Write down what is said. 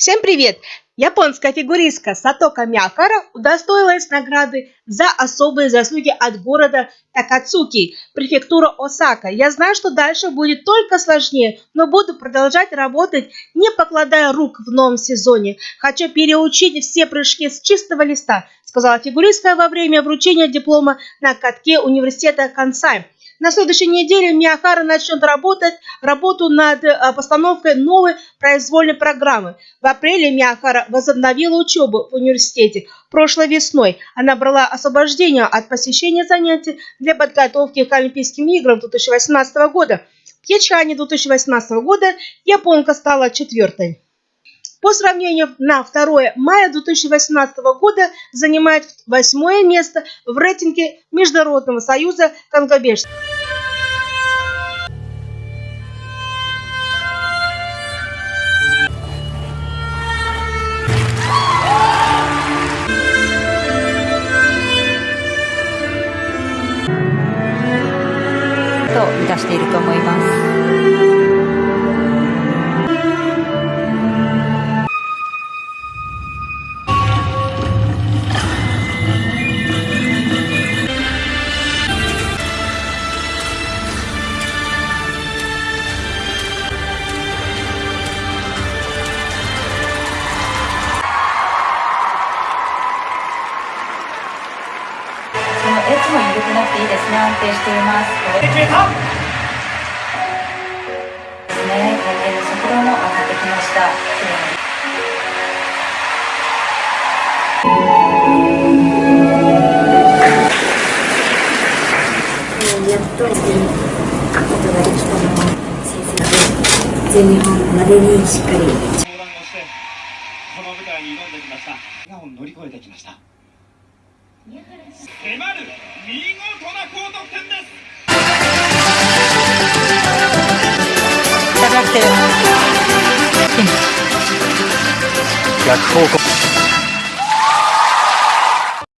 Всем привет! Японская фигуристка Сатока Миякара удостоилась награды за особые заслуги от города Такацуки, префектура Осака. Я знаю, что дальше будет только сложнее, но буду продолжать работать, не покладая рук в новом сезоне. Хочу переучить все прыжки с чистого листа, сказала фигуристка во время вручения диплома на катке университета Кансай. На следующей неделе Миахара начнет работать работу над э, постановкой новой произвольной программы. В апреле Миахара возобновила учебу в университете. Прошлой весной она брала освобождение от посещения занятий для подготовки к Олимпийским играм 2018 года. В Пхенчхане 2018 года японка стала четвертой. По сравнению на 2 мая 2018 года занимает восьмое место в рейтинге Международного союза конгобежцев. と満たしていると思います。 エッジも緩くなっていいですね安定しています決めたですね回転の速度も上がってきましたやっとすることができたのは先生で全日本までにしっかり相談をしてこの舞台に挑んできましたがを乗り越えてきました迫る見事な高得点です。逆方向